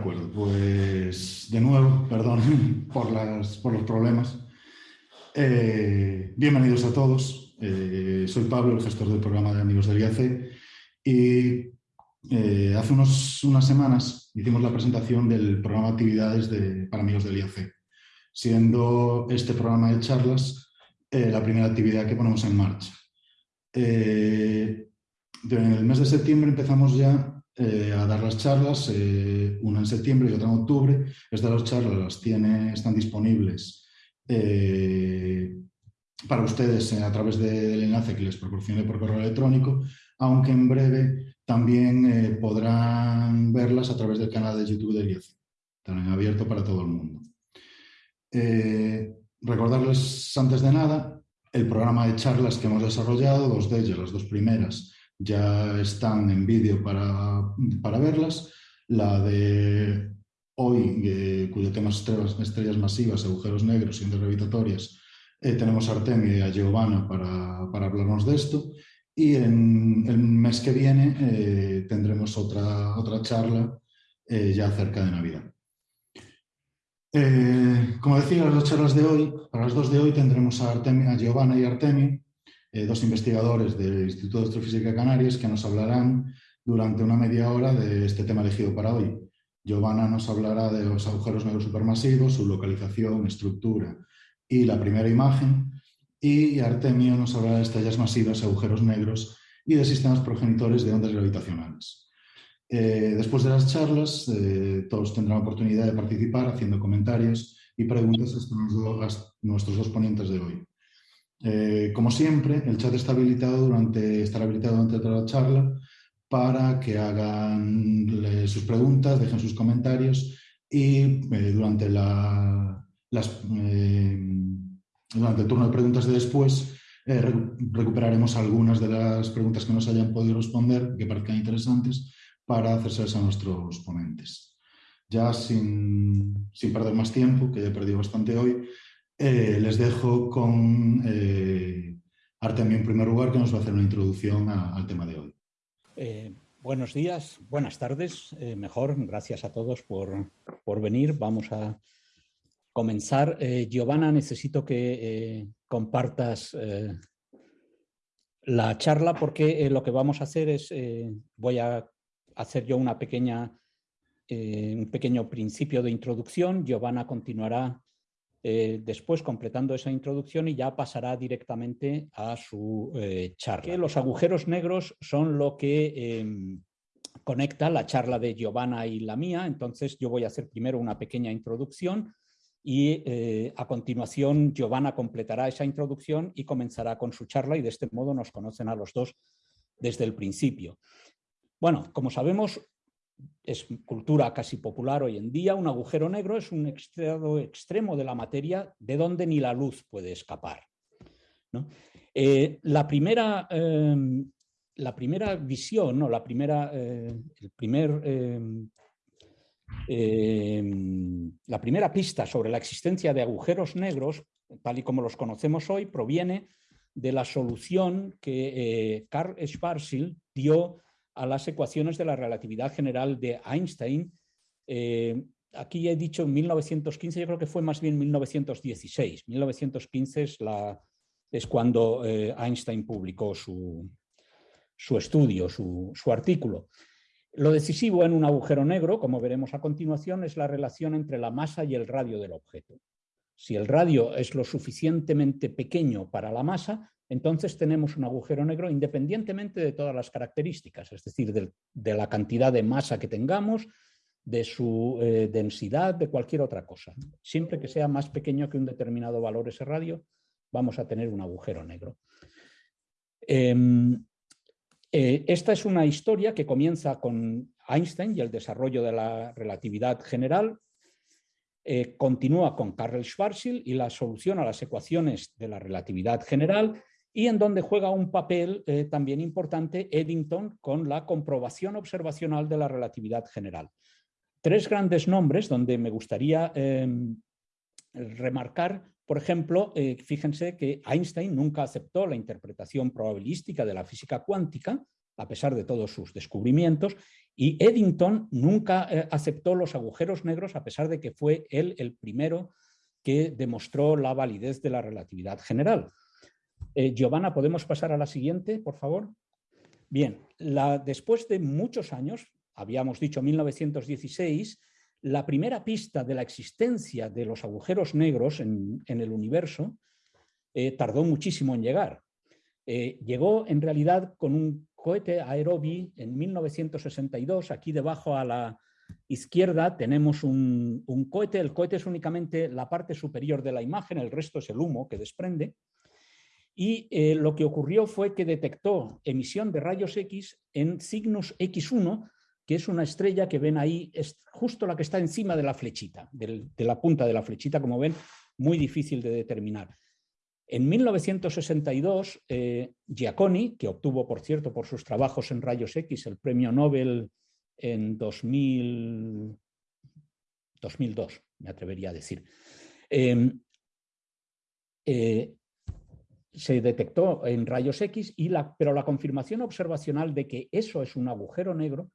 Acuerdo, pues de nuevo, perdón por, los problemas. Eh, bienvenidos a todos. Eh, soy Pablo, el gestor del programa de Amigos del IAC y eh, hace unas semanas hicimos la presentación del programa de actividades de, para Amigos del IAC, siendo este programa de charlas la primera actividad que ponemos en marcha. en el mes de septiembre empezamos ya eh, a dar las charlas, eh, una en septiembre y otra en octubre. Estas dos charlas las tiene, están disponibles eh, para ustedes a través del enlace que les proporcione por correo electrónico, aunque en breve también podrán verlas a través del canal de YouTube de IAC, también abierto para todo el mundo. recordarles antes de nada el programa de charlas que hemos desarrollado, dos de ellas, las dos primeras, ya están en vídeo para, verlas. La de hoy, cuyo tema es estrellas, masivas, agujeros negros y gravitatorias, eh, tenemos a Artemio y a Giovanna para, para, hablarnos de esto. Y en el mes que viene eh, tendremos otra, otra charla eh, ya cerca de Navidad. como decía, las dos charlas de hoy, para las dos de hoy tendremos a, Artemio, a Giovanna y Artemio, eh, dos investigadores del Instituto de Astrofísica Canarias que nos hablarán durante una media hora de este tema elegido para hoy. Giovanna nos hablará de los agujeros negros supermasivos, su localización, estructura y la primera imagen. Y Artemio nos hablará de estrellas masivas, agujeros negros y de sistemas progenitores de ondas gravitacionales. Eh, después de las charlas, eh, todos tendrán oportunidad de participar haciendo comentarios y preguntas a nuestros dos ponentes de hoy. Eh, como siempre, el chat está habilitado durante, estará habilitado durante toda la charla para que hagan sus preguntas, dejen sus comentarios y eh, durante, la, eh, durante el turno de preguntas de después recuperaremos algunas de las preguntas que nos hayan podido responder, que parezcan interesantes, para hacérselas a nuestros ponentes. Ya sin, sin perder más tiempo, que ya he perdido bastante hoy, eh, les dejo con eh, en primer lugar, que nos va a hacer una introducción al tema de hoy. Eh, buenos días, buenas tardes, mejor, gracias a todos por, por venir. Vamos a comenzar. Giovanna, necesito que compartas la charla porque lo que vamos a hacer es, voy a hacer yo una pequeña, un pequeño principio de introducción. Giovanna continuará eh, después completando esa introducción y ya pasará directamente a su eh, charla. los agujeros negros son lo que em, conecta la charla de Giovanna y la mía, entonces yo voy a hacer primero una pequeña introducción y eh, a continuación Giovanna completará esa introducción y comenzará con su charla y de este modo nos conocen a los dos desde el principio. Bueno, como sabemos, es cultura casi popular hoy en día, un agujero negro es un estado extremo de la materia de donde ni la luz puede escapar. Eh, la, primera, em, la primera visión, o la primera, eh, el primer, em, em, la primera pista sobre la existencia de agujeros negros, tal y como los conocemos hoy, proviene de la solución que Karl eh, Schwarzschild dio a las ecuaciones de la relatividad general de Einstein. Eh, aquí he dicho en 1915, yo creo que fue más bien 1916. 1915 es, la, es cuando eh, Einstein publicó su, su estudio, su, su artículo. Lo decisivo en un agujero negro, como veremos a continuación, es la relación entre la masa y el radio del objeto. Si el radio es lo suficientemente pequeño para la masa, entonces tenemos un agujero negro independientemente de todas las características, es decir, de, la cantidad de masa que tengamos, de su eh, densidad, de cualquier otra cosa. Siempre que sea más pequeño que un determinado valor ese radio, vamos a tener un agujero negro. Em, eh, esta es una historia que comienza con Einstein y el desarrollo de la relatividad general, eh, continúa con Karl Schwarzschild y la solución a las ecuaciones de la relatividad general y en donde juega un papel eh, también importante Eddington con la comprobación observacional de la relatividad general. Tres grandes nombres donde me gustaría em, remarcar, por ejemplo, eh, fíjense que Einstein nunca aceptó la interpretación probabilística de la física cuántica, a pesar de todos sus descubrimientos, Y Eddington nunca eh, aceptó los agujeros negros a pesar de que fue él el primero que demostró la validez de la relatividad general. Eh, Giovanna, ¿podemos pasar a la siguiente, por favor? Bien, después de muchos años, habíamos dicho 1916, la primera pista de la existencia de los agujeros negros en, el universo eh, tardó muchísimo en llegar. llegó en realidad con un cohete Aerobi en 1962. Aquí debajo a la izquierda tenemos un, cohete. El cohete es únicamente la parte superior de la imagen, el resto es el humo que desprende. Y eh, lo que ocurrió fue que detectó emisión de rayos X en Cygnus X1, que es una estrella que ven ahí, es justo la que está encima de la flechita, de la punta de la flechita, como ven, muy difícil de determinar. En 1962, eh, Giacconi, que obtuvo, por cierto, por sus trabajos en rayos X el premio Nobel en 2002, me atrevería a decir, em, eh, se detectó en rayos X, y la, pero la confirmación observacional de que eso es un agujero negro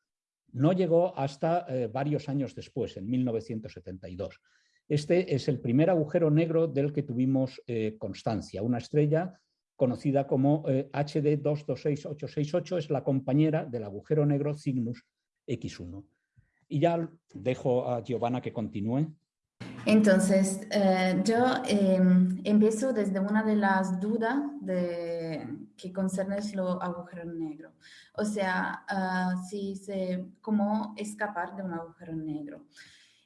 no llegó hasta eh, varios años después, en 1972. Este es el primer agujero negro del que tuvimos eh, constancia. Una estrella conocida como HD 226868 es la compañera del agujero negro Cygnus X1. Y ya dejo a Giovanna que continúe. Entonces, eh, yo em, empiezo desde una de las dudas de, que concerne los agujeros negros. O sea, ah, si se, cómo escapar de un agujero negro.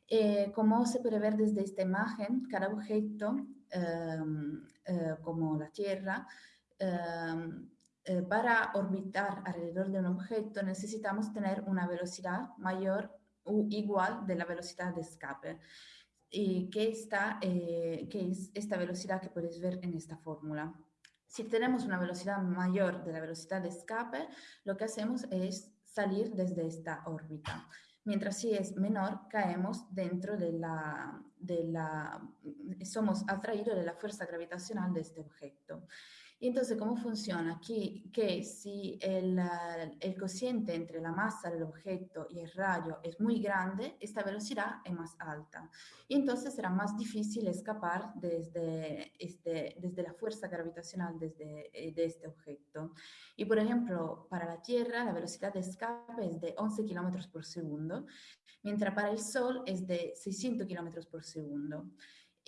Eh, como se puede ver desde esta imagen, cada objeto, em, eh, como la Tierra, em, eh, para orbitar alrededor de un objeto necesitamos tener una velocidad mayor o igual de la velocidad de escape. Y que, está, que es esta velocidad que puedes ver en esta fórmula. Si tenemos una velocidad mayor de la velocidad de escape, lo que hacemos es salir desde esta órbita mientras si es menor, caemos dentro de la, de la, somos atraídos de la fuerza gravitacional de este objeto. Y entonces, ¿cómo funciona? Aquí, que si el, el, cociente entre la masa del objeto y el rayo es muy grande, esta velocidad es más alta. Y entonces será más difícil escapar desde, este, desde la fuerza gravitacional desde, eh, de este objeto. Y por ejemplo, para la Tierra la velocidad de escape es de 11 kilómetros por segundo, mientras para el Sol es de 600 kilómetros por segundo.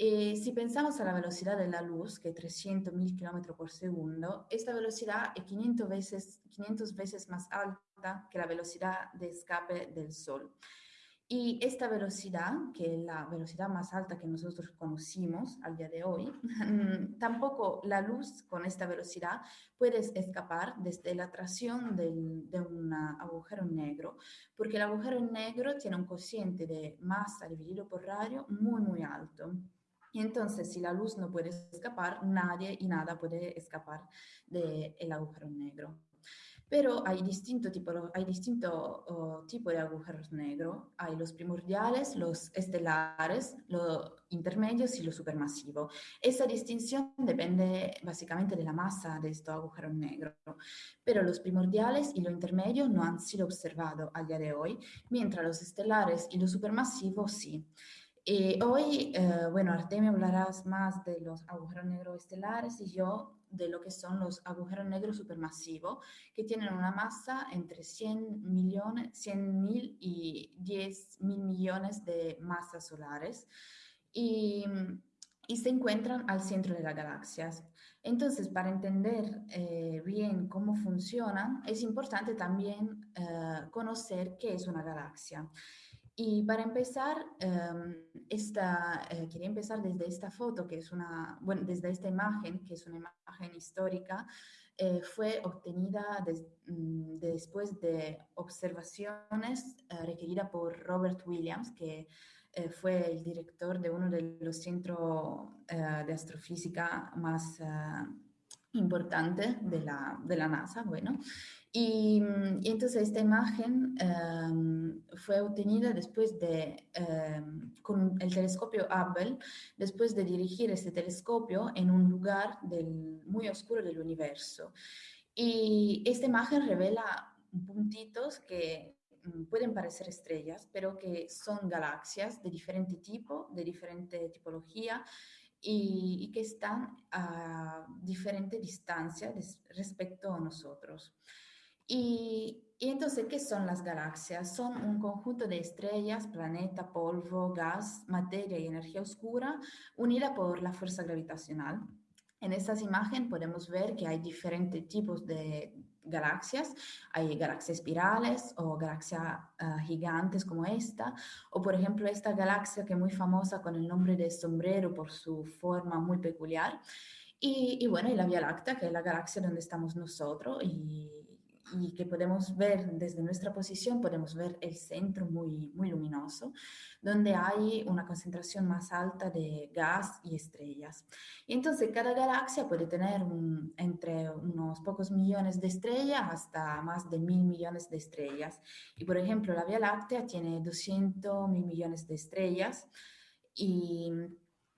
Eh, si pensamos a la velocidad de la luz, que es 300.000 km por segundo, esta velocidad es 500 veces, 500 veces más alta que la velocidad de escape del Sol. Y esta velocidad, que es la velocidad más alta que nosotros conocimos al día de hoy, tampoco la luz con esta velocidad puede escapar desde la atracción del, de un agujero negro, porque el agujero negro tiene un cociente de masa dividido por radio muy, muy alto. Y entonces, si la luz no puede escapar, nadie y nada puede escapar del agujero negro. Pero hay distinto tipo, hay distinto tipo de agujeros negros. Hay los primordiales, los estelares, los intermedios y los supermasivos. Esa distinción depende básicamente de la masa de estos agujeros negros. Pero los primordiales y los intermedios no han sido observados al día de hoy, mientras los estelares y los supermasivos sí. Eh, hoy, eh, bueno, Artemio hablarás más de los agujeros negros estelares y yo de lo que son los agujeros negros supermasivos, que tienen una masa entre 100 millones, 100 mil y 10 mil millones de masas solares y, y, se encuentran al centro de las galaxias. Entonces, para entender eh, bien cómo funcionan, es importante también conocer qué es una galaxia. Y para empezar, em, esta, eh, quería empezar desde esta foto, que es una, bueno, desde esta imagen, que es una imagen histórica, eh, fue obtenida mm, después de observaciones eh, requeridas por Robert Williams, que fue el director de uno de los centros de astrofísica más importantes de la, de la NASA, bueno, y, entonces esta imagen em, fue obtenida después de, em, con el telescopio Hubble, después de dirigir este telescopio en un lugar del, muy oscuro del universo. Y esta imagen revela puntitos que, mm, pueden parecer estrellas, pero que son galaxias de diferente tipo, de diferente tipología y, que están a diferente distancia respecto a nosotros. Y, y, entonces, ¿qué son las galaxias? Son un conjunto de estrellas, planeta, polvo, gas, materia y energía oscura unida por la fuerza gravitacional. En estas imágenes podemos ver que hay diferentes tipos de galaxias. Hay galaxias espirales o galaxias ah, gigantes como esta, o por ejemplo esta galaxia que es muy famosa con el nombre de sombrero por su forma muy peculiar. Y, y bueno, y la Vía Láctea, que es la galaxia donde estamos nosotros y y que podemos ver desde nuestra posición, podemos ver el centro muy, muy luminoso, donde hay una concentración más alta de gas y estrellas. Y entonces cada galaxia puede tener entre unos pocos millones de estrellas hasta más de mil millones de estrellas. Y por ejemplo, la Vía Láctea tiene 200 mil millones de estrellas. Y,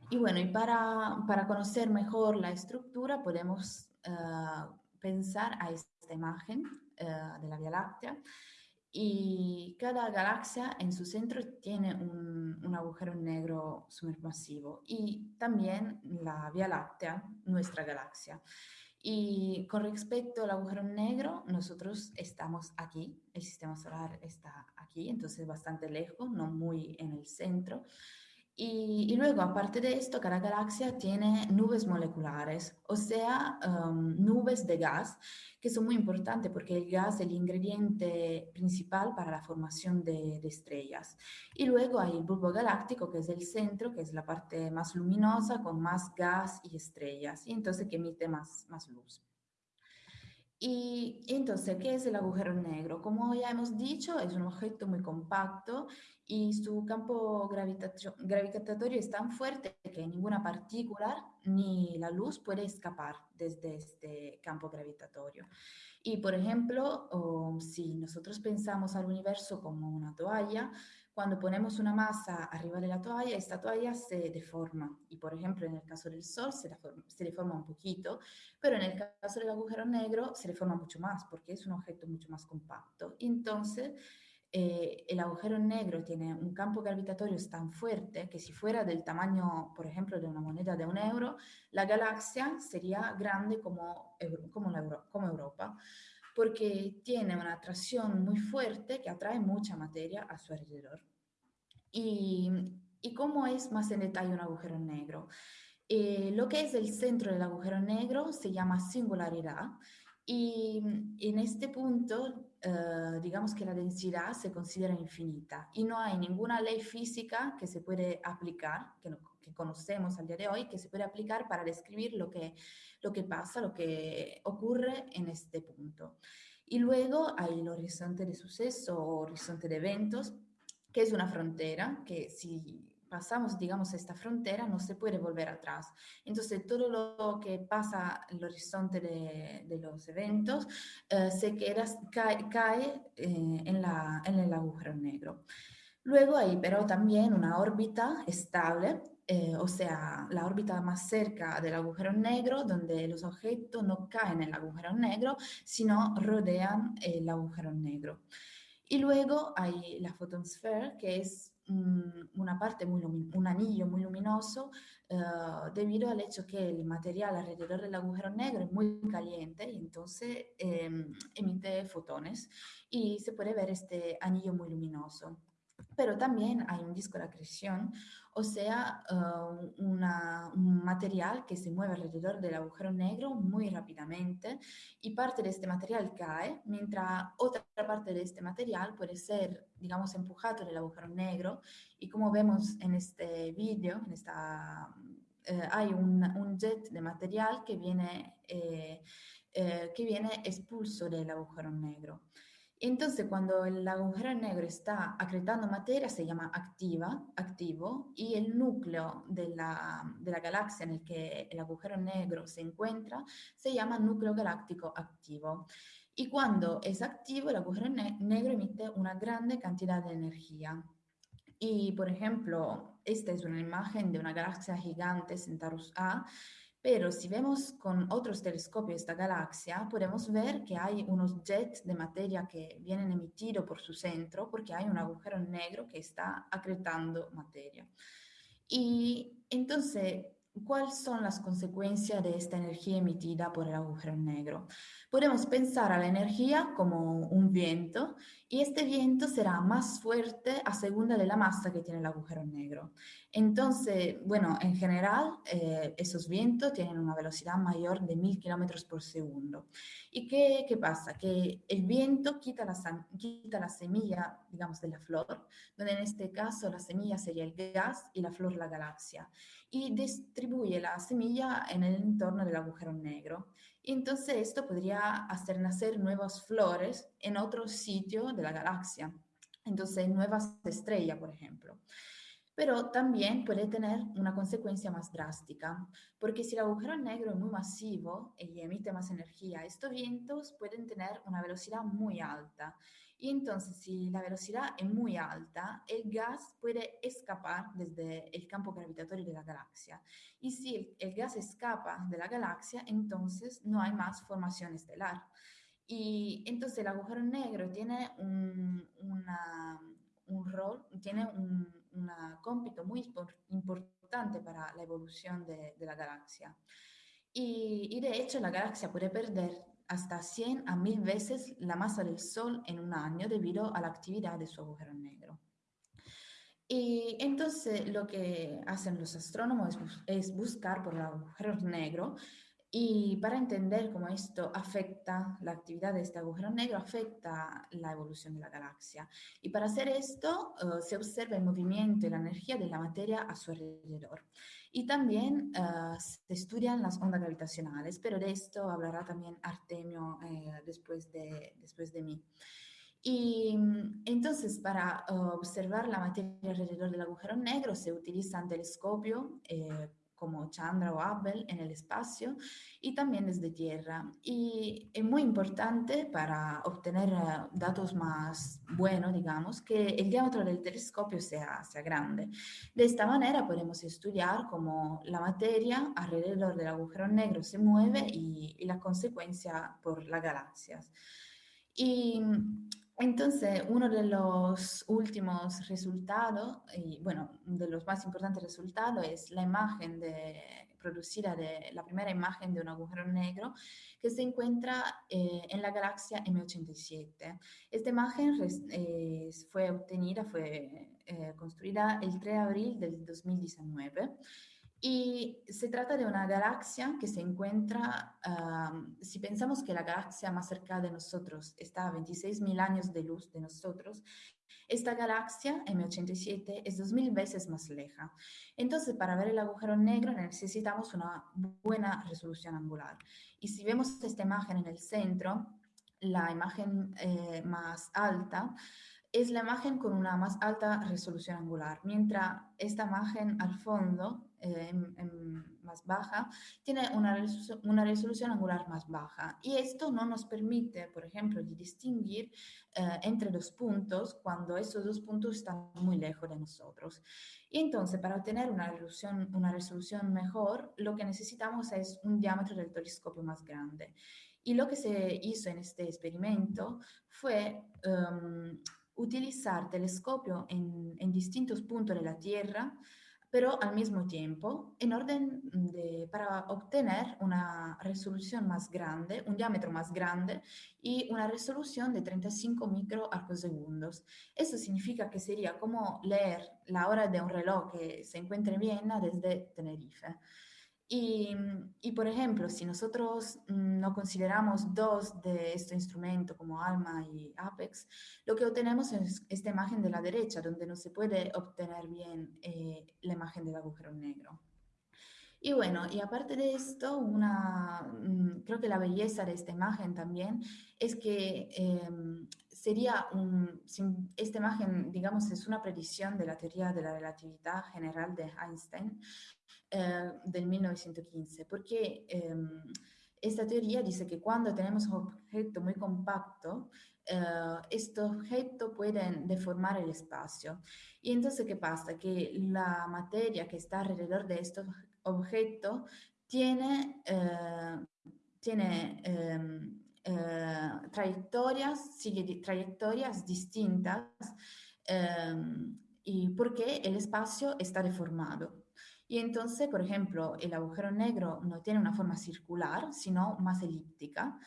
y bueno, y para, para, conocer mejor la estructura podemos uh, pensar a esta imagen uh, de la Vía Láctea y cada galaxia en su centro tiene un, un, agujero negro supermasivo y también la Vía Láctea, nuestra galaxia. Y con respecto al agujero negro, nosotros estamos aquí, el sistema solar está aquí, entonces bastante lejos, no muy en el centro. Y, luego, aparte de esto, cada galaxia tiene nubes moleculares, o sea, um, nubes de gas, que son muy importantes porque el gas es el ingrediente principal para la formación de, de, estrellas. Y luego hay el bulbo galáctico, que es el centro, que es la parte más luminosa, con más gas y estrellas, y entonces que emite más, más luz. Y entonces, ¿qué es el agujero negro? Como ya hemos dicho, es un objeto muy compacto y su campo gravitatorio es tan fuerte que ninguna partícula ni la luz puede escapar desde este campo gravitatorio. Y por ejemplo, si nosotros pensamos al universo como una toalla, cuando ponemos una masa arriba de la toalla, esta toalla se deforma. Y por ejemplo, en el caso del Sol se, deforma, se deforma un poquito, pero en el caso del agujero negro se deforma mucho más porque es un objeto mucho más compacto. Entonces, eh, el agujero negro tiene un campo gravitatorio tan fuerte que si fuera del tamaño, por ejemplo, de una moneda de un euro, la galaxia sería grande como, como, como Europa porque tiene una atracción muy fuerte que atrae mucha materia a su alrededor. Y, y cómo es más en detalle un agujero negro. Eh, lo que es el centro del agujero negro se llama singularidad y en este punto, eh, digamos que la densidad se considera infinita y no hay ninguna ley física que se puede aplicar, que, que conocemos al día de hoy, que se puede aplicar para describir lo que lo que pasa, lo que ocurre en este punto. Y luego hay el horizonte de suceso o horizonte de eventos, que es una frontera que si pasamos, digamos, esta frontera no se puede volver atrás. Entonces, todo lo que pasa en el horizonte de, de los eventos eh, se queda, cae, cae eh, en, la, en el agujero negro. Luego hay pero también una órbita estable eh, o sea, la órbita más cerca del agujero negro, donde los objetos no caen en el agujero negro, sino rodean el agujero negro. Y luego hay la photosfera, que es una parte muy un anillo muy luminoso eh, debido al hecho que el material alrededor del agujero negro es muy caliente y entonces em, emite fotones y se puede ver este anillo muy luminoso pero también hay un disco de acreción, o sea, una, un material que se mueve alrededor del agujero negro muy rápidamente y parte de este material cae, mientras otra parte de este material puede ser, digamos, empujado del agujero negro y como vemos en este vídeo, en esta, uh, hay un, un, jet de material que viene, eh, eh, que viene expulso del agujero negro. Entonces, cuando el agujero negro está acretando materia, se llama activa, activo, y el núcleo de la, de la galaxia en el que el agujero negro se encuentra se llama núcleo galáctico activo. Y cuando es activo, el agujero negro emite una grande cantidad de energía. Y, por ejemplo, esta es una imagen de una galaxia gigante, Centaurus A, Pero si vemos con otros telescopios esta galaxia, podemos ver que hay unos jets de materia que vienen emitidos por su centro porque hay un agujero negro que está acretando materia. Y entonces, ¿cuáles son las consecuencias de esta energía emitida por el agujero negro? Podemos pensar a la energía como un viento y este viento será más fuerte a segunda de la masa que tiene el agujero negro. Entonces, bueno, en general, eh, esos vientos tienen una velocidad mayor de 1000 kilómetros por segundo. ¿Y qué, qué, pasa? Que el viento quita la, quita la semilla, digamos, de la flor, donde en este caso la semilla sería el gas y la flor la galaxia, y distribuye la semilla en el entorno del agujero negro. Y entonces esto podría hacer nacer nuevas flores en otro sitio de la galaxia. Entonces, nuevas estrellas, por ejemplo. Pero también puede tener una consecuencia más drástica, porque si el agujero negro es muy masivo y emite más energía, estos vientos pueden tener una velocidad muy alta. Y entonces, si la velocidad es muy alta, el gas puede escapar desde el campo gravitatorio de la galaxia. Y si el, gas escapa de la galaxia, entonces no hay más formación estelar. Y entonces el agujero negro tiene un, una, un rol, tiene un, un cómpito muy importante para la evolución de, la galaxia. Y, de hecho la galaxia puede perder hasta 100 a 1000 veces la masa del Sol en un año debido a la actividad de su agujero negro. Y entonces lo que hacen los astrónomos es, buscar por el agujero negro y para entender cómo esto afecta la actividad de este agujero negro, afecta la evolución de la galaxia. Y para hacer esto, uh, se observa el movimiento y la energía de la materia a su alrededor. Y también uh, se estudian las ondas gravitacionales, pero de esto hablará también Artemio eh, después, de, después de mí. Y entonces para uh, observar la materia alrededor del agujero negro se utiliza un telescopio eh, como Chandra o Hubble en el espacio y también desde Tierra. Y es muy importante para obtener eh, datos más buenos, digamos, que el diámetro del telescopio sea, sea grande. De esta manera podemos estudiar cómo la materia alrededor del agujero negro se mueve y, y la consecuencia por las galaxias. Y entonces, uno de los últimos resultados, y bueno, de los más importantes resultados es la imagen de, producida de la primera imagen de un agujero negro que se encuentra eh, en la galaxia M87. Esta imagen eh, fue obtenida, fue eh, construida el 3 de abril del 2019 y se trata de una galaxia que se encuentra, si pensamos que la galaxia más cerca de nosotros está a 26.000 años de luz de nosotros, esta galaxia, M87, es 2.000 veces más leja. Entonces, para ver el agujero negro necesitamos una buena resolución angular. Y si vemos esta imagen en el centro, la imagen eh, más alta, es la imagen con una más alta resolución angular, mientras esta imagen al fondo, eh, más baja, tiene una, una resolución angular más baja. Y esto no nos permite, por ejemplo, distinguir eh, entre dos puntos cuando esos dos puntos están muy lejos de nosotros. Y entonces, para obtener una resolución, una resolución mejor, lo que necesitamos es un diámetro del telescopio más grande. Y lo que se hizo en este experimento fue... Um, utilizar telescopio en, distintos puntos de la Tierra, pero al mismo tiempo, en orden de, para obtener una resolución más grande, un diámetro más grande y una resolución de 35 microarcosegundos. Eso significa que sería como leer la hora de un reloj que se encuentra en Viena desde Tenerife. Y, por ejemplo, si nosotros mm, no consideramos dos de estos instrumentos como ALMA y APEX, lo que obtenemos es esta imagen de la derecha, donde no se puede obtener bien eh, la imagen del agujero negro. Y bueno, y aparte de esto, una, mm, creo que la belleza de esta imagen también es que eh, sería un, esta imagen, digamos, es una predicción de la teoría de la relatividad general de Einstein eh, del 1915, porque eh, esta teoría dice que cuando tenemos un objeto muy compacto, eh, estos objetos pueden deformar el espacio. Y entonces, ¿qué pasa? Que la materia que está alrededor de estos objetos tiene, eh, em, eh, trayectorias, sigue trayectorias distintas em, porque el espacio está deformado. Y entonces, por ejemplo, el agujero negro no tiene una forma circular, sino más elíptica.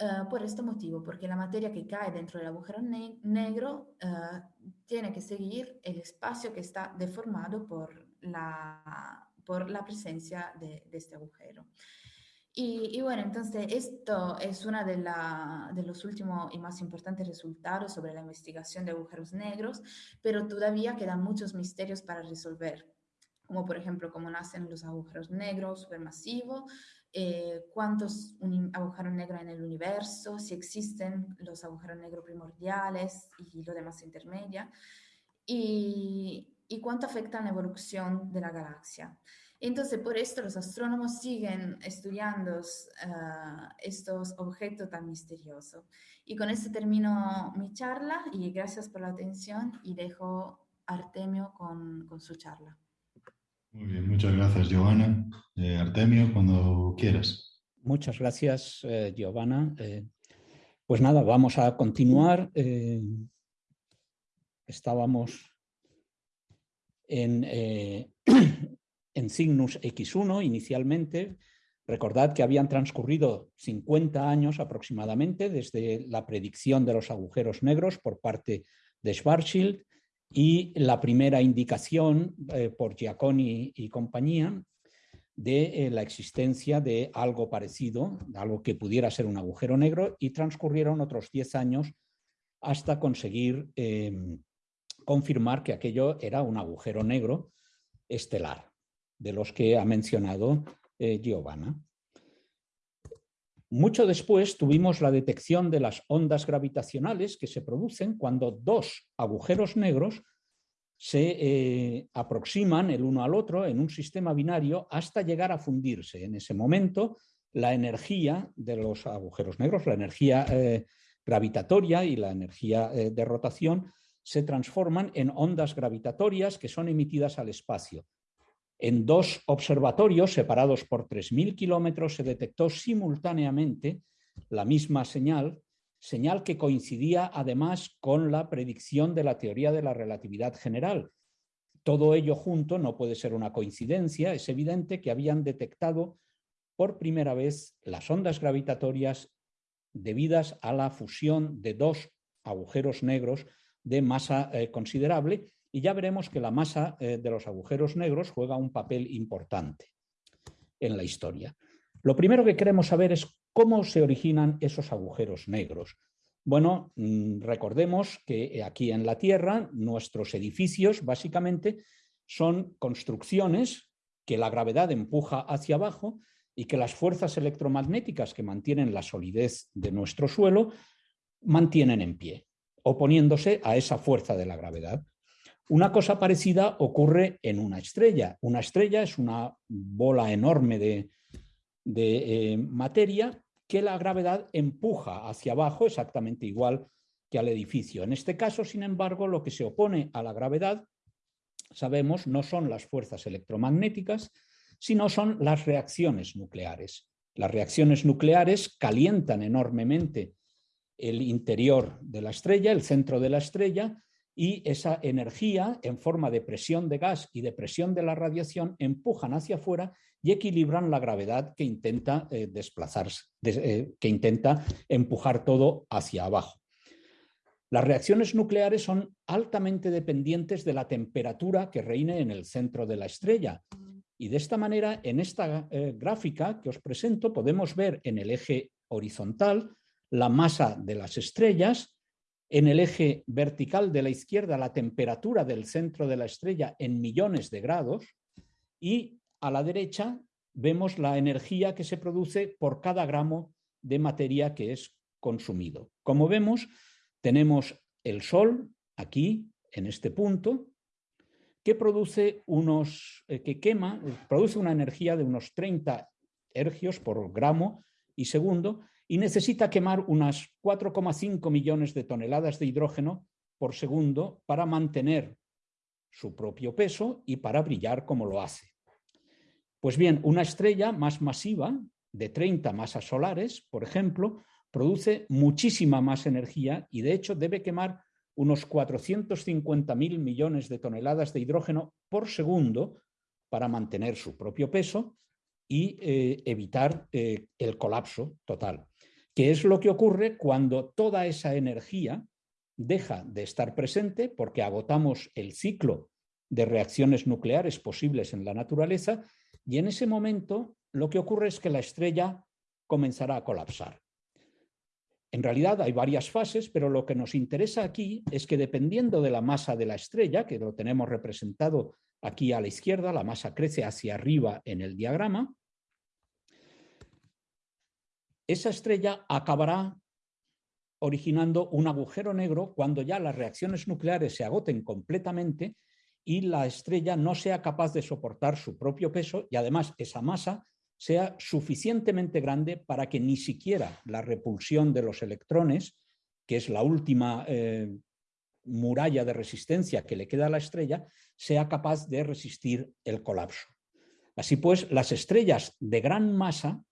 Uh, por este motivo, porque la materia que cae dentro del agujero ne negro uh, tiene que seguir el espacio que está deformado por la, por la presencia de, de este agujero. Y, y, bueno, entonces esto es uno de, de los últimos y más importantes resultados sobre la investigación de agujeros negros, pero todavía quedan muchos misterios para resolver como por ejemplo cómo nacen los agujeros negros supermasivos, eh, cuántos agujeros negros en el universo, si existen los agujeros negros primordiales y lo demás intermedia, y, y cuánto afectan la evolución de la galaxia. Entonces, por esto los astrónomos siguen estudiando uh, estos objetos tan misteriosos. Y con esto termino mi charla y gracias por la atención y dejo a Artemio con, con su charla. Muy bien, muchas gracias, Giovanna. Eh, Artemio, cuando quieras. Muchas gracias, eh, Giovanna. Eh, pues nada, vamos a continuar. Estábamos en, en Cygnus X1 inicialmente. Recordad que habían transcurrido 50 años aproximadamente desde la predicción de los agujeros negros por parte de Schwarzschild y la primera indicación eh, por Giaconi y compañía de eh, la existencia de algo parecido, algo que pudiera ser un agujero negro, y transcurrieron otros 10 años hasta conseguir eh, confirmar que aquello era un agujero negro estelar, de los que ha mencionado eh, Giovanna. Mucho después tuvimos la detección de las ondas gravitacionales que se producen cuando dos agujeros negros se eh, aproximan el uno al otro en un sistema binario hasta llegar a fundirse. En ese momento, la energía de los agujeros negros, la energía eh, gravitatoria y la energía eh, de rotación, se transforman en ondas gravitatorias que son emitidas al espacio. En dos observatorios separados por 3.000 kilómetros se detectó simultáneamente la misma señal, señal que coincidía además con la predicción de la teoría de la relatividad general. Todo ello junto no puede ser una coincidencia, es evidente que habían detectado por primera vez las ondas gravitatorias debidas a la fusión de dos agujeros negros de masa eh, considerable y ya veremos que la masa eh, de los agujeros negros juega un papel importante en la historia. Lo primero que queremos saber es cómo se originan esos agujeros negros. Bueno, mm, recordemos que aquí en la Tierra nuestros edificios básicamente son construcciones que la gravedad empuja hacia abajo y que las fuerzas electromagnéticas que mantienen la solidez de nuestro suelo mantienen en pie, oponiéndose a esa fuerza de la gravedad. Una cosa parecida ocurre en una estrella. Una estrella es una bola enorme de, eh, materia que la gravedad empuja hacia abajo exactamente igual que al edificio. En este caso, sin embargo, lo que se opone a la gravedad, sabemos, no son las fuerzas electromagnéticas, sino son las reacciones nucleares. Las reacciones nucleares calientan enormemente el interior de la estrella, el centro de la estrella, y esa energía en forma de presión de gas y de presión de la radiación empujan hacia afuera y equilibran la gravedad que intenta eh, desplazarse, eh, que intenta empujar todo hacia abajo. Las reacciones nucleares son altamente dependientes de la temperatura que reine en el centro de la estrella. Y de esta manera, en esta eh, gráfica que os presento, podemos ver en el eje horizontal la masa de las estrellas en el eje vertical de la izquierda la temperatura del centro de la estrella en millones de grados y a la derecha vemos la energía que se produce por cada gramo de materia que es consumido. Como vemos, tenemos el Sol aquí, en este punto, que produce unos, eh, que quema, produce una energía de unos 30 ergios por gramo y segundo, y necesita quemar unas 4,5 millones de toneladas de hidrógeno por segundo para mantener su propio peso y para brillar como lo hace. Pues bien, una estrella más masiva, de 30 masas solares, por ejemplo, produce muchísima más energía y de hecho debe quemar unos 450.000 millones de toneladas de hidrógeno por segundo para mantener su propio peso y eh, evitar eh, el colapso total, que es lo que ocurre cuando toda esa energía deja de estar presente porque agotamos el ciclo de reacciones nucleares posibles en la naturaleza y en ese momento lo que ocurre es que la estrella comenzará a colapsar. En realidad hay varias fases, pero lo que nos interesa aquí es que dependiendo de la masa de la estrella, que lo tenemos representado aquí a la izquierda, la masa crece hacia arriba en el diagrama, esa estrella acabará originando un agujero negro cuando ya las reacciones nucleares se agoten completamente y la estrella no sea capaz de soportar su propio peso y además esa masa sea suficientemente grande para que ni siquiera la repulsión de los electrones, que es la última eh, muralla de resistencia que le queda a la estrella, sea capaz de resistir el colapso. Así pues, las estrellas de gran masa,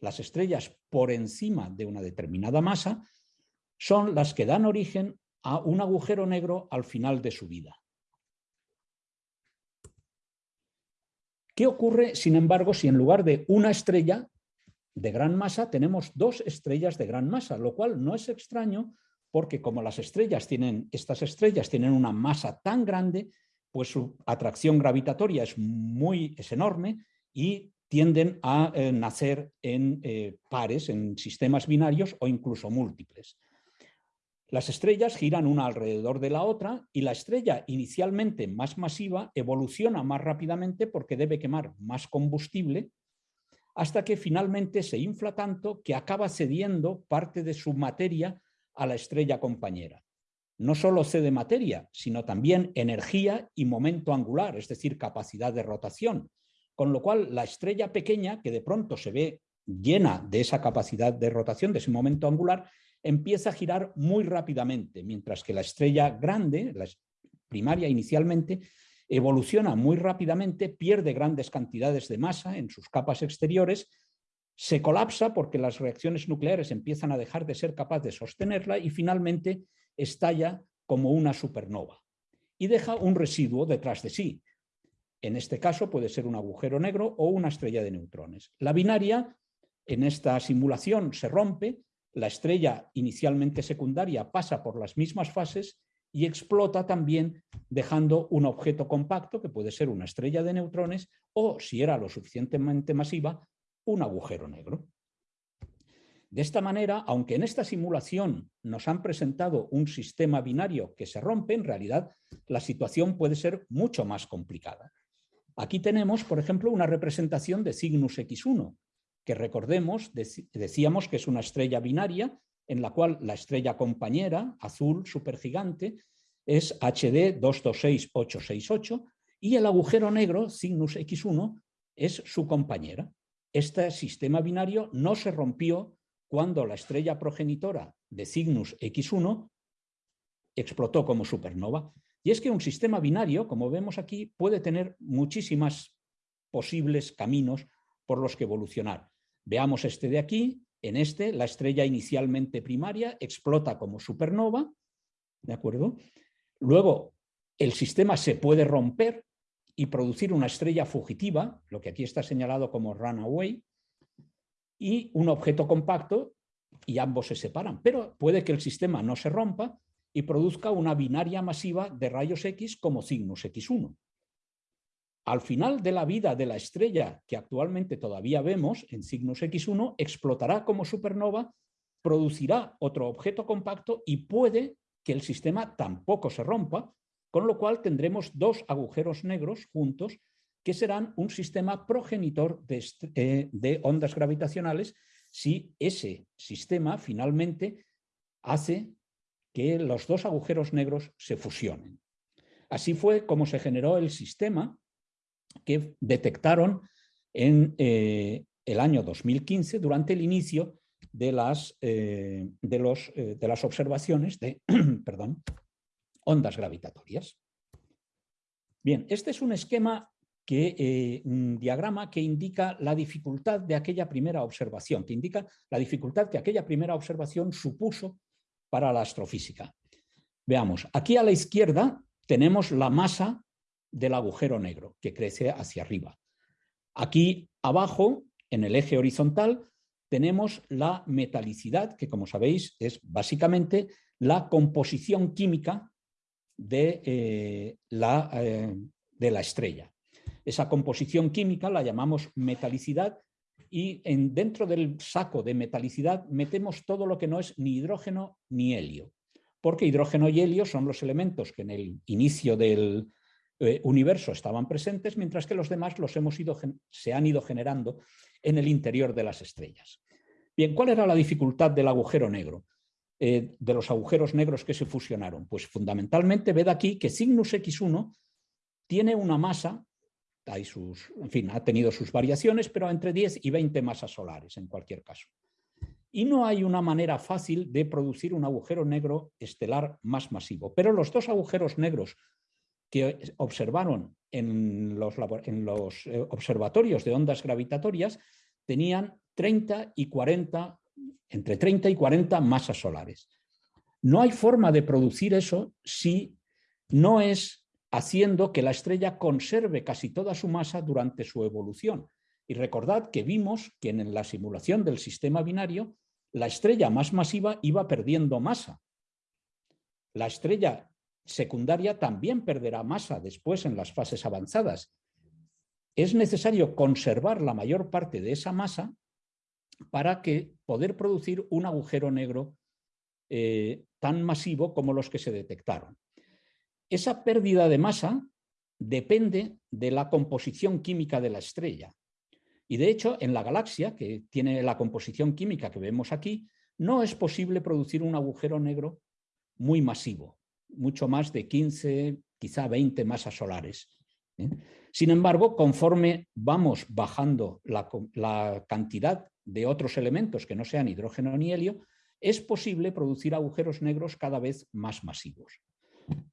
las estrellas por encima de una determinada masa, son las que dan origen a un agujero negro al final de su vida. ¿Qué ocurre, sin embargo, si en lugar de una estrella de gran masa tenemos dos estrellas de gran masa? Lo cual no es extraño porque como las estrellas tienen, estas estrellas tienen una masa tan grande, pues su atracción gravitatoria es muy, es enorme y tienden a eh, nacer en eh, pares, en sistemas binarios o incluso múltiples. Las estrellas giran una alrededor de la otra y la estrella inicialmente más masiva evoluciona más rápidamente porque debe quemar más combustible hasta que finalmente se infla tanto que acaba cediendo parte de su materia a la estrella compañera. No solo cede materia, sino también energía y momento angular, es decir, capacidad de rotación, con lo cual la estrella pequeña, que de pronto se ve llena de esa capacidad de rotación, de ese momento angular, empieza a girar muy rápidamente, mientras que la estrella grande, la primaria inicialmente, evoluciona muy rápidamente, pierde grandes cantidades de masa en sus capas exteriores, se colapsa porque las reacciones nucleares empiezan a dejar de ser capaz de sostenerla y finalmente estalla como una supernova y deja un residuo detrás de sí. En este caso puede ser un agujero negro o una estrella de neutrones. La binaria en esta simulación se rompe la estrella inicialmente secundaria pasa por las mismas fases y explota también dejando un objeto compacto, que puede ser una estrella de neutrones, o, si era lo suficientemente masiva, un agujero negro. De esta manera, aunque en esta simulación nos han presentado un sistema binario que se rompe, en realidad la situación puede ser mucho más complicada. Aquí tenemos, por ejemplo, una representación de Cygnus X1, que recordemos, decíamos que es una estrella binaria en la cual la estrella compañera, azul supergigante, es HD 226868 y el agujero negro, Cygnus X1, es su compañera. Este sistema binario no se rompió cuando la estrella progenitora de Cygnus X1 explotó como supernova. Y es que un sistema binario, como vemos aquí, puede tener muchísimas posibles caminos por los que evolucionar. Veamos este de aquí. En este, la estrella inicialmente primaria explota como supernova, ¿de acuerdo? Luego, el sistema se puede romper y producir una estrella fugitiva, lo que aquí está señalado como runaway, y un objeto compacto, y ambos se separan. Pero puede que el sistema no se rompa y produzca una binaria masiva de rayos X como Cygnus X1. Al final de la vida de la estrella que actualmente todavía vemos en Cygnus X1, explotará como supernova, producirá otro objeto compacto y puede que el sistema tampoco se rompa, con lo cual tendremos dos agujeros negros juntos que serán un sistema progenitor de, eh, de ondas gravitacionales si ese sistema finalmente hace que los dos agujeros negros se fusionen. Así fue como se generó el sistema que detectaron en eh, el año 2015 durante el inicio de las, eh, eh, de las observaciones de perdón, ondas gravitatorias. Bien, este es un esquema que, un diagrama que indica la dificultad de aquella primera observación, que indica la dificultad que aquella primera observación supuso para la astrofísica. Veamos, aquí a la izquierda tenemos la masa del agujero negro, que crece hacia arriba. Aquí abajo, en el eje horizontal, tenemos la metalicidad, que como sabéis es básicamente la composición química de, eh, la, eh, de la estrella. Esa composición química la llamamos metalicidad y en, dentro del saco de metalicidad metemos todo lo que no es ni hidrógeno ni helio, porque hidrógeno y helio son los elementos que en el inicio del eh, universo estaban presentes, mientras que los demás los hemos ido, se han ido generando en el interior de las estrellas. Bien, ¿cuál era la dificultad del agujero negro? Eh, de los agujeros negros que se fusionaron? Pues fundamentalmente ved aquí que Cygnus X1 tiene una masa, hay sus, en fin, ha tenido sus variaciones, pero entre 10 y 20 masas solares en cualquier caso. Y no hay una manera fácil de producir un agujero negro estelar más masivo. Pero los dos agujeros negros que observaron en los, en los eh, observatorios de ondas gravitatorias tenían 30 y 40 entre 30 y 40 masas solares. No hay forma de producir eso si no es haciendo que la estrella conserve casi toda su masa durante su evolución. Y recordad que vimos que en la simulación del sistema binario la estrella más masiva iba perdiendo masa. La estrella secundaria también perderá masa después en las fases avanzadas. Es necesario conservar la mayor parte de esa masa para que poder producir un agujero negro eh, tan masivo como los que se detectaron. Esa pérdida de masa depende de la composición química de la estrella. Y de hecho, en la galaxia, que tiene la composición química que vemos aquí, no es posible producir un agujero negro muy masivo, mucho más de 15, quizá 20 masas solares. ¿eh? Sin embargo, conforme vamos bajando la, la cantidad de otros elementos que no sean hidrógeno ni helio, es posible producir agujeros negros cada vez más masivos.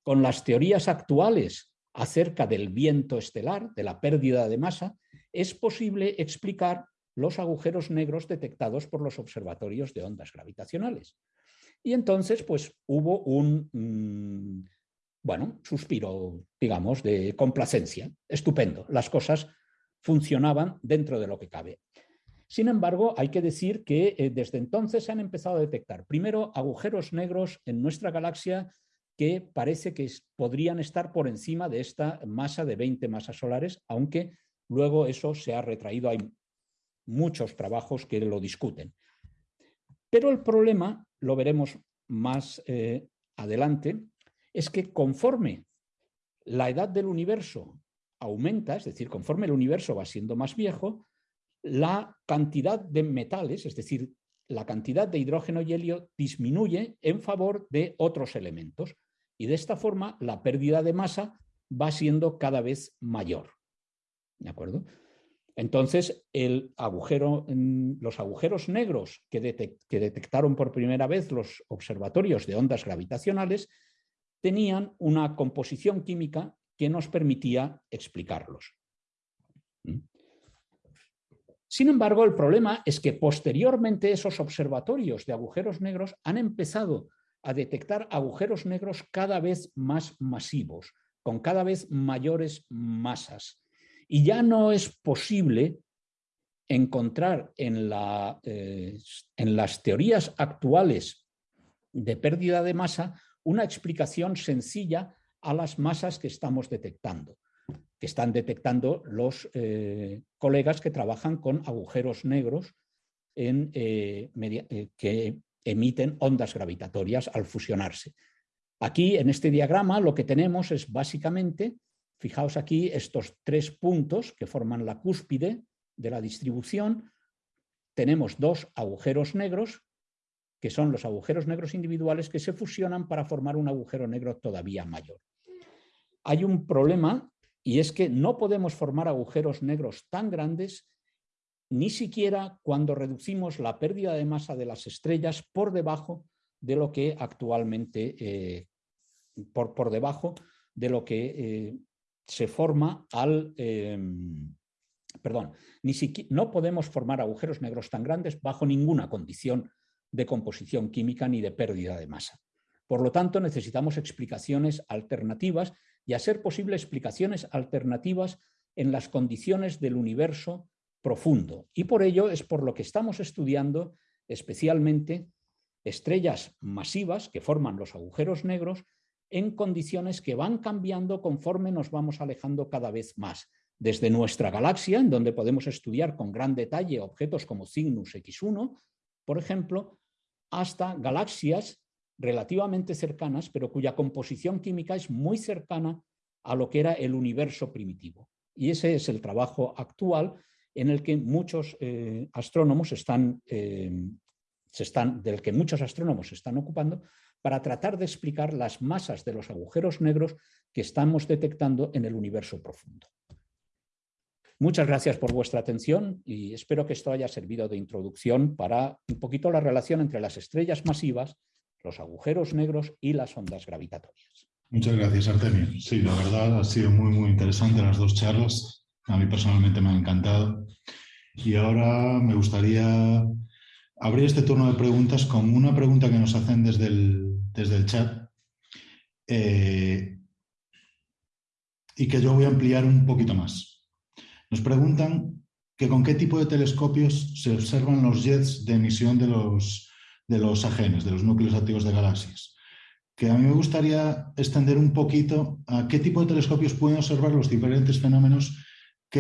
Con las teorías actuales acerca del viento estelar, de la pérdida de masa, es posible explicar los agujeros negros detectados por los observatorios de ondas gravitacionales. Y entonces, pues, hubo un, mm, bueno, suspiro, digamos, de complacencia. Estupendo, las cosas funcionaban dentro de lo que cabe. Sin embargo, hay que decir que eh, desde entonces se han empezado a detectar, primero, agujeros negros en nuestra galaxia que parece que podrían estar por encima de esta masa de 20 masas solares, aunque luego eso se ha retraído. Hay muchos trabajos que lo discuten. Pero el problema, lo veremos más eh, adelante, es que conforme la edad del universo aumenta, es decir, conforme el universo va siendo más viejo, la cantidad de metales, es decir, la cantidad de hidrógeno y helio disminuye en favor de otros elementos y de esta forma la pérdida de masa va siendo cada vez mayor. ¿De acuerdo? Entonces, agujero, los agujeros negros que, que detectaron por primera vez los observatorios de ondas gravitacionales tenían una composición química que nos permitía explicarlos. ¿Mm? Sin embargo, el problema es que posteriormente esos observatorios de agujeros negros han empezado a detectar agujeros negros cada vez más masivos, con cada vez mayores masas. Y ya no es posible encontrar en, la, eh, en las teorías actuales de pérdida de masa una explicación sencilla a las masas que estamos detectando que están detectando los eh, colegas que trabajan con agujeros negros en, eh, eh, que emiten ondas gravitatorias al fusionarse. Aquí, en este diagrama, lo que tenemos es básicamente, fijaos aquí, estos tres puntos que forman la cúspide de la distribución. Tenemos dos agujeros negros, que son los agujeros negros individuales que se fusionan para formar un agujero negro todavía mayor. Hay un problema y es que no podemos formar agujeros negros tan grandes ni siquiera cuando reducimos la pérdida de masa de las estrellas por debajo de lo que actualmente, eh, por, por, debajo de lo que eh, se forma al... Em, perdón, ni siquiera, no podemos formar agujeros negros tan grandes bajo ninguna condición de composición química ni de pérdida de masa. Por lo tanto, necesitamos explicaciones alternativas y, a ser posible, explicaciones alternativas en las condiciones del universo profundo. Y por ello es por lo que estamos estudiando especialmente estrellas masivas que forman los agujeros negros en condiciones que van cambiando conforme nos vamos alejando cada vez más. Desde nuestra galaxia, en donde podemos estudiar con gran detalle objetos como Cygnus X1, por ejemplo, hasta galaxias relativamente cercanas, pero cuya composición química es muy cercana a lo que era el universo primitivo. Y ese es el trabajo actual en el que muchos eh, astrónomos están, eh, se están, del que muchos astrónomos están ocupando para tratar de explicar las masas de los agujeros negros que estamos detectando en el universo profundo. Muchas gracias por vuestra atención y espero que esto haya servido de introducción para un poquito la relación entre las estrellas masivas, los agujeros negros y las ondas gravitatorias. Muchas gracias, Artemio. Sí, la verdad ha sido muy, muy interesante las dos charlas. A mí personalmente me ha encantado. Y ahora me gustaría abrir este turno de preguntas con una pregunta que nos hacen desde el, desde el chat eh, y que yo voy a ampliar un poquito más. Nos preguntan que con qué tipo de telescopios se observan los jets de emisión de los, de los ajenes, de los núcleos activos de galaxias que a mí me gustaría extender un poquito a qué tipo de telescopios pueden observar los diferentes fenómenos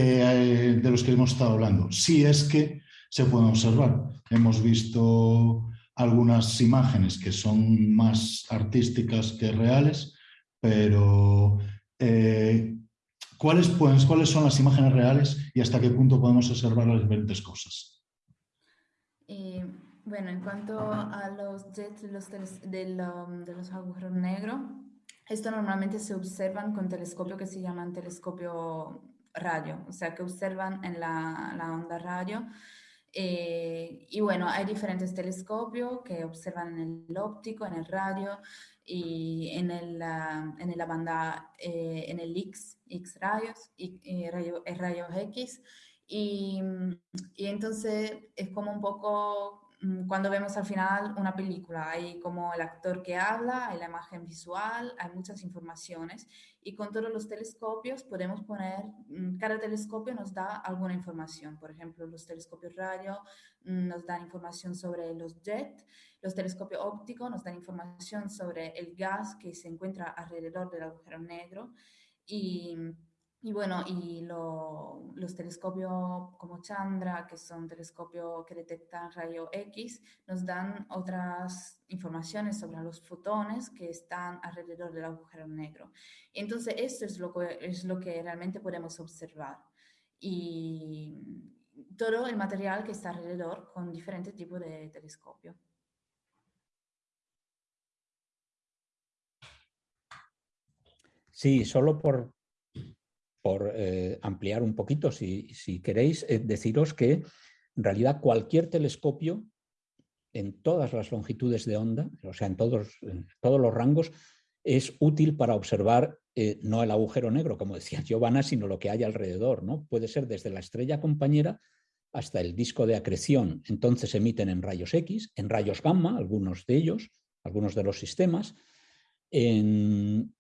eh, de los que hemos estado hablando, si es que se pueden observar. Hemos visto algunas imágenes que son más artísticas que reales, pero eh, ¿cuáles, ¿cuáles son las imágenes reales y hasta qué punto podemos observar las diferentes cosas? Bueno, en cuanto a los jets los, de, los agujeros negros, esto normalmente se observan con telescopio que se llaman telescopio radio, o sea, que observan en la, la onda radio. Eh, y bueno, hay diferentes telescopios que observan en el óptico, en el radio y en, el, en la banda, eh, en el X, X rayos y, rayos X. Y, entonces es como un poco cuando vemos al final una película, hay como el actor que habla, hay la imagen visual, hay muchas informaciones y con todos los telescopios podemos poner, mm, cada telescopio nos da alguna información. Por ejemplo, los telescopios radio mm, nos dan información sobre los jets, los telescopios ópticos nos dan información sobre el gas que se encuentra alrededor del agujero negro y y bueno, y los telescopios como Chandra, que son telescopios que detectan rayo X, nos dan otras informaciones sobre los fotones que están alrededor del agujero negro. Entonces, esto es lo que, es lo que realmente podemos observar. Y todo el material que está alrededor con diferentes tipos de telescopio. Sí, solo por, por eh, ampliar un poquito, si, queréis, eh, deciros que en realidad cualquier telescopio en todas las longitudes de onda, o sea, en todos, todos los rangos, es útil para observar eh, no el agujero negro, como decía Giovanna, sino lo que hay alrededor. ¿no? Puede ser desde la estrella compañera hasta el disco de acreción. Entonces emiten en rayos X, en rayos gamma, algunos de ellos, algunos de los sistemas, en,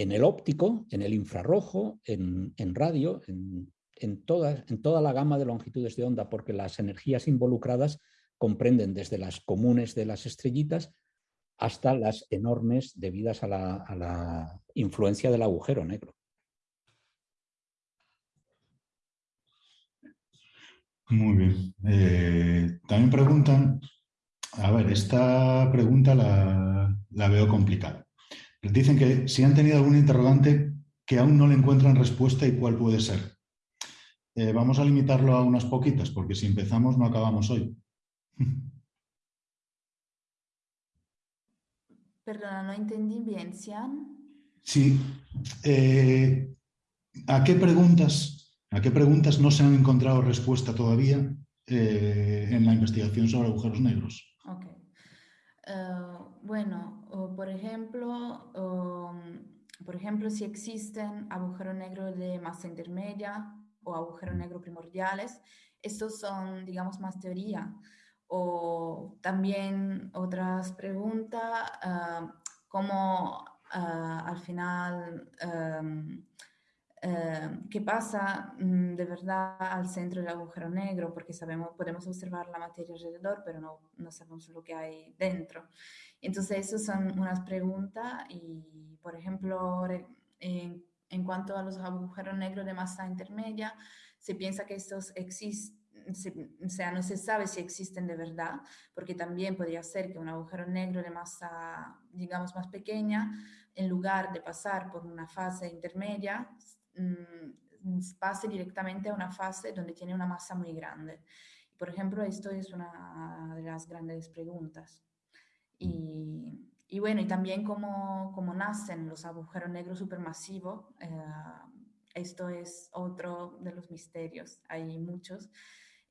en el óptico, en el infrarrojo, en, radio, en, toda, en toda la gama de longitudes de onda, porque las energías involucradas comprenden desde las comunes de las estrellitas hasta las enormes debidas a la, influencia del agujero negro. Muy bien. Eh, también preguntan, a ver, esta pregunta la, la veo complicada. Dicen que si han tenido algún interrogante que aún no le encuentran respuesta y cuál puede ser. Eh, vamos a limitarlo a unas poquitas, porque si empezamos no acabamos hoy. Perdona, no entendí bien, Sian. Sí. Eh, ¿A qué preguntas, a qué preguntas no se han encontrado respuesta todavía eh, en la investigación sobre agujeros negros? Okay. bueno, por ejemplo, um, por ejemplo, si existen agujeros negros de masa intermedia o agujeros negros primordiales, estos son, digamos, más teoría. O también otras preguntas, uh, como al final Em, qué pasa mm, de verdad al centro del agujero negro, porque sabemos, podemos observar la materia alrededor, pero no, no sabemos lo que hay dentro. Entonces, esas son unas preguntas y, por ejemplo, en, en cuanto a los agujeros negros de masa intermedia, se piensa que estos existen o sea, no se sabe si existen de verdad, porque también podría ser que un agujero negro de masa, digamos, más pequeña, en lugar de pasar por una fase intermedia, pase directamente a una fase donde tiene una masa muy grande. Por ejemplo, esto es una de las grandes preguntas. Y, y bueno, y también cómo, cómo, nacen los agujeros negros supermasivos. Eh, esto es otro de los misterios. Hay muchos.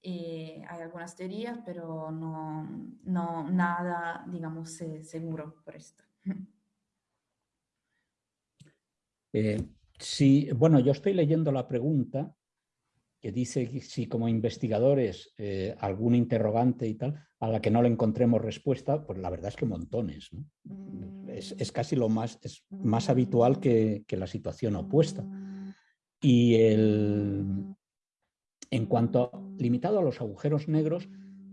Hay algunas teorías, pero no, no nada, digamos, seguro por esto. Eh, Sí, bueno, yo estoy leyendo la pregunta que dice si como investigadores eh, algún interrogante y tal, a la que no le encontremos respuesta, pues la verdad es que montones. Es, casi lo más, es más habitual que, la situación opuesta. Y el, en cuanto limitado a los agujeros negros,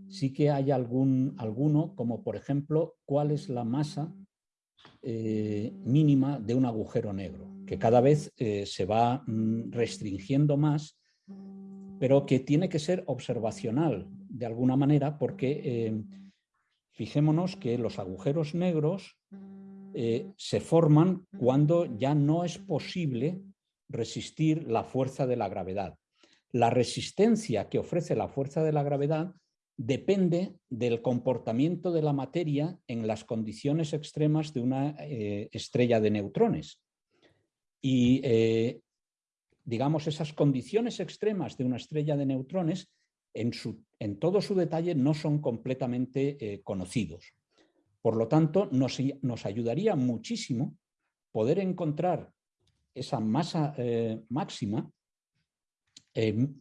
sí que hay algún, alguno, como por ejemplo, cuál es la masa eh, mínima de un agujero negro que cada vez eh, se va mm, restringiendo más, pero que tiene que ser observacional de alguna manera porque eh, fijémonos que los agujeros negros se forman cuando ya no es posible resistir la fuerza de la gravedad. La resistencia que ofrece la fuerza de la gravedad depende del comportamiento de la materia en las condiciones extremas de una estrella de neutrones. Y, eh, digamos, esas condiciones extremas de una estrella de neutrones, en, su, en todo su detalle, no son completamente eh, conocidos. Por lo tanto, nos, ayudaría muchísimo poder encontrar esa masa eh, máxima,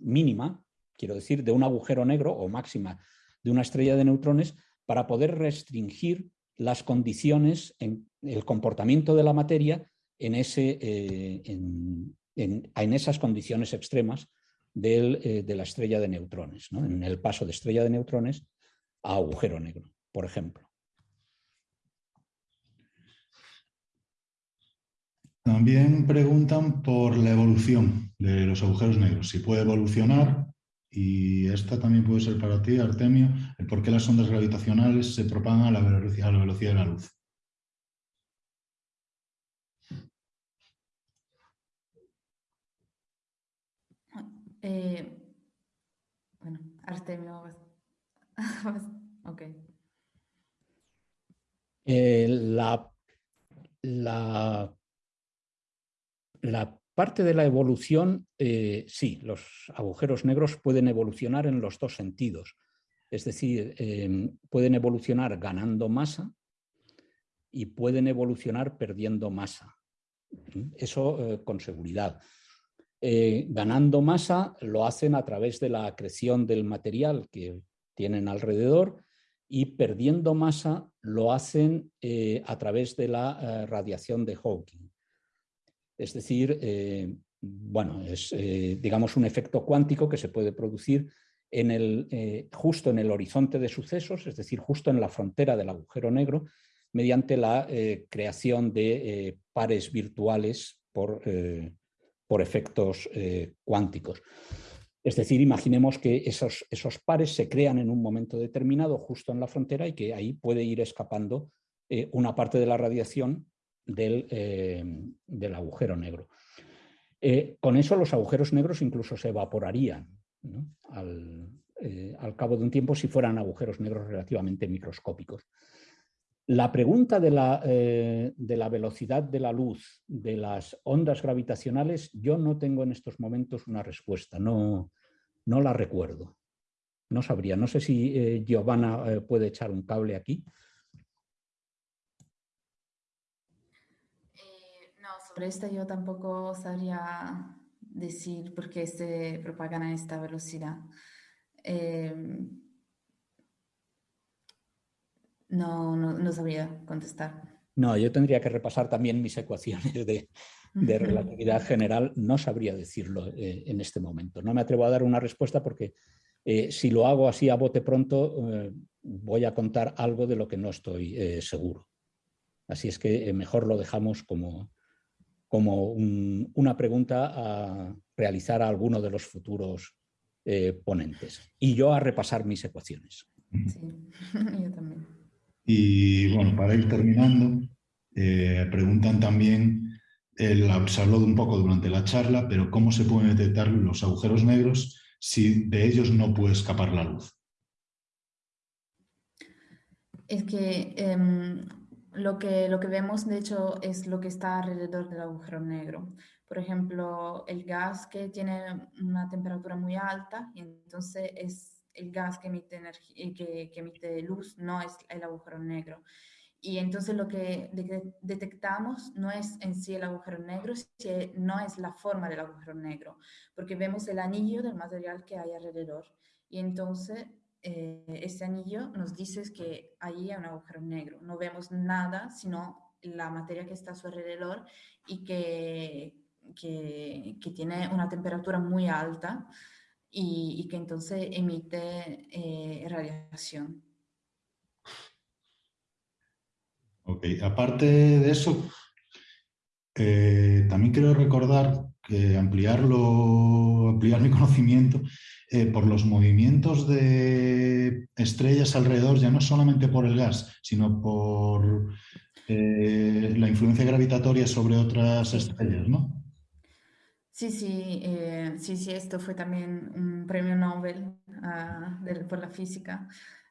mínima, quiero decir, de un agujero negro o máxima de una estrella de neutrones, para poder restringir las condiciones en el comportamiento de la materia en, ese, eh, en, esas condiciones extremas eh, de la estrella de neutrones, en el paso de estrella de neutrones a agujero negro, por ejemplo. También preguntan por la evolución de los agujeros negros, si puede evolucionar, y esta también puede ser para ti, Artemio, el por qué las ondas gravitacionales se propagan a la velocidad de la luz. Eh, bueno, Artemio. ok. Eh, la, la, la, parte de la evolución, eh, sí, los agujeros negros pueden evolucionar en los dos sentidos. Es decir, pueden evolucionar ganando masa y pueden evolucionar perdiendo masa. Eso con seguridad. Eh, ganando masa lo hacen a través de la acreción del material que tienen alrededor y perdiendo masa lo hacen eh, a través de la eh, radiación de Hawking. Es decir, bueno, es digamos un efecto cuántico que se puede producir el, justo en el horizonte de sucesos, es decir, justo en la frontera del agujero negro, mediante la creación de pares virtuales por por efectos eh, cuánticos. Es decir, imaginemos que esos, esos, pares se crean en un momento determinado justo en la frontera y que ahí puede ir escapando eh, una parte de la radiación del, eh, del agujero negro. con eso los agujeros negros incluso se evaporarían al, al cabo de un tiempo si fueran agujeros negros relativamente microscópicos. La pregunta eh, de la, velocidad de la luz, de las ondas gravitacionales, yo no tengo en estos momentos una respuesta, no, no la recuerdo. No sabría, no sé si eh, Giovanna eh, puede echar un cable aquí. No, esto yo tampoco sabría decir por qué se propagan a esta velocidad. Em, no, no, no sabría contestar. No, yo tendría que repasar también mis ecuaciones de, de relatividad general, no sabría decirlo eh, en este momento. No me atrevo a dar una respuesta porque eh, si lo hago así a bote pronto, eh, voy a contar algo de lo que no estoy seguro. Así es que mejor lo dejamos como, como una pregunta a realizar a alguno de los futuros ponentes. Y yo a repasar mis ecuaciones. Sí, yo también. Y bueno, para ir terminando, preguntan también se habló de un poco durante la charla, pero cómo se pueden detectar los agujeros negros si de ellos no puede escapar la luz. Es que, em, lo que lo que vemos, de hecho, es lo que está alrededor del agujero negro. Por ejemplo, el gas que tiene una temperatura muy alta, y entonces es el gas que emite, energía, que, que emite luz, no es el agujero negro. Y entonces lo que detectamos no es en sí el agujero negro, no es la forma del agujero negro, porque vemos el anillo del material que hay alrededor. Y entonces eh, ese anillo nos dice que ahí hay un agujero negro. No vemos nada, sino la materia que está a su alrededor y que, que, tiene una temperatura muy alta y, que entonces emite eh, radiación. Ok, aparte de eso, eh, también quiero recordar que ampliarlo, ampliar mi conocimiento eh, por los movimientos de estrellas alrededor, ya no solamente por el gas, sino por eh, la influencia gravitatoria sobre otras estrellas, ¿no? Sí, sí, sí, sí, esto fue también un premio Nobel ah, por la física.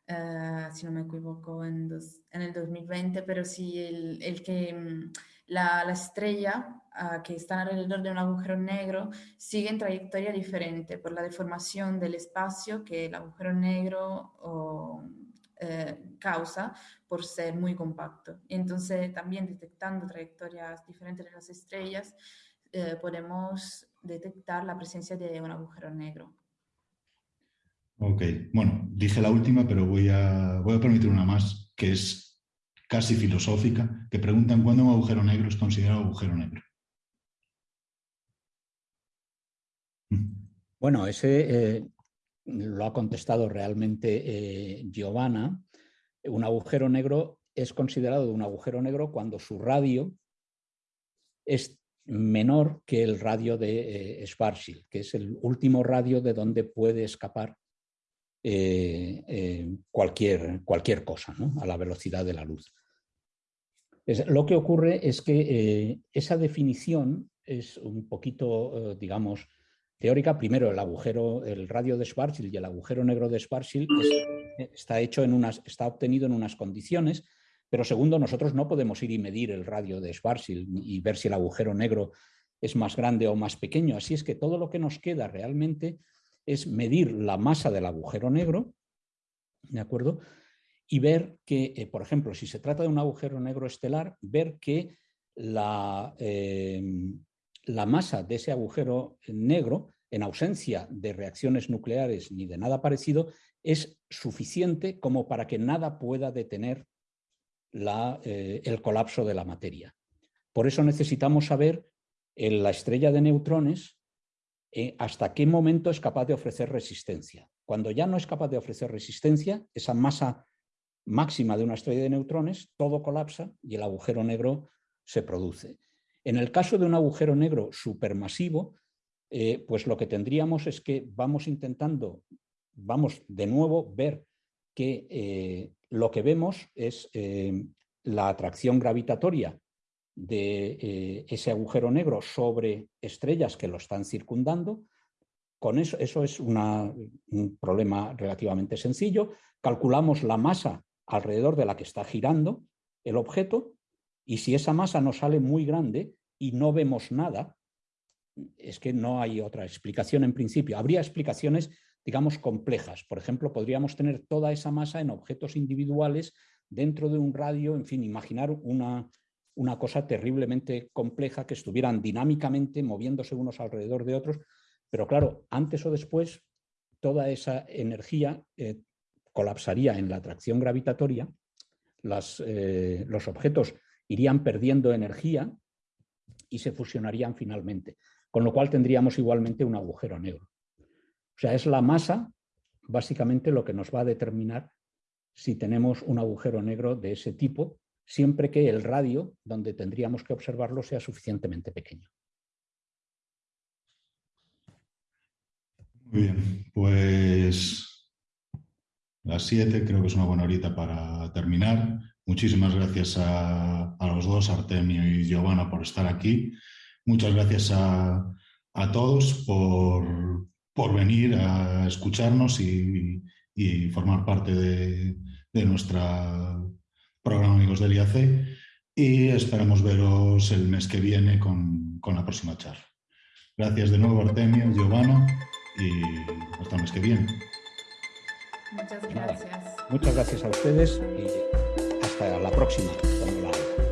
Eh, si no me equivoco, en, el 2020, pero sí el, que mm, la estrella uh, que está alrededor de un agujero negro sigue en trayectoria diferente por la deformación del espacio que el agujero negro o, eh, causa por ser muy compacto. Entonces, también detectando trayectorias diferentes de las estrellas, eh, podemos detectar la presencia de un agujero negro. Ok, bueno, dije la última, pero voy a, voy a permitir una más, que es casi filosófica, que preguntan cuándo un agujero negro es considerado agujero negro. Bueno, ese eh, lo ha contestado realmente eh, Giovanna. Un agujero negro es considerado un agujero negro cuando su radio es menor que el radio de eh, Schwarzschild, que es el último radio de donde puede escapar eh, cualquier, cualquier cosa a la velocidad de la luz. lo que ocurre es que esa definición es un poquito, digamos, teórica. Primero, el agujero, el radio de Schwarzschild y el agujero negro de Schwarzschild está, hecho en unas, está obtenido en unas condiciones, pero segundo, nosotros no podemos ir y medir el radio de Schwarzschild y ver si el agujero negro es más grande o más pequeño. Así es que todo lo que nos queda realmente es medir la masa del agujero negro, ¿de acuerdo? Y ver que, eh, por ejemplo, si se trata de un agujero negro estelar, ver que la, em, la masa de ese agujero negro, en ausencia de reacciones nucleares ni de nada parecido, es suficiente como para que nada pueda detener eh, el colapso de la materia. Por eso necesitamos saber en la estrella de neutrones eh, hasta qué momento es capaz de ofrecer resistencia. Cuando ya no es capaz de ofrecer resistencia, esa masa máxima de una estrella de neutrones, todo colapsa y el agujero negro se produce. En el caso de un agujero negro supermasivo, eh, pues lo que tendríamos es que vamos intentando, vamos de nuevo ver que eh, lo que vemos es la atracción gravitatoria de eh, ese agujero negro sobre estrellas que lo están circundando. Con eso, eso es un problema relativamente sencillo. Calculamos la masa alrededor de la que está girando el objeto y si esa masa nos sale muy grande y no vemos nada, es que no hay otra explicación en principio. Habría explicaciones, digamos, complejas. Por ejemplo, podríamos tener toda esa masa en objetos individuales dentro de un radio, en fin, imaginar una, una cosa terriblemente compleja, que estuvieran dinámicamente moviéndose unos alrededor de otros, pero claro, antes o después toda esa energía eh, colapsaría en la atracción gravitatoria, eh, los objetos irían perdiendo energía y se fusionarían finalmente, con lo cual tendríamos igualmente un agujero negro. O sea, es la masa básicamente lo que nos va a determinar si tenemos un agujero negro de ese tipo, siempre que el radio donde tendríamos que observarlo sea suficientemente pequeño. Muy bien, pues las 7 creo que es una buena horita para terminar. Muchísimas gracias a, los dos, Artemio y Giovanna, por estar aquí. Muchas gracias a, todos por, venir a escucharnos y, formar parte de, de nuestro programa Amigos del IAC y esperamos veros el mes que viene con, con la próxima charla. Gracias de nuevo Artemio, Giovanna y hasta el mes que viene. Muchas gracias. Muchas gracias a ustedes y hasta la próxima. Cuando la haga.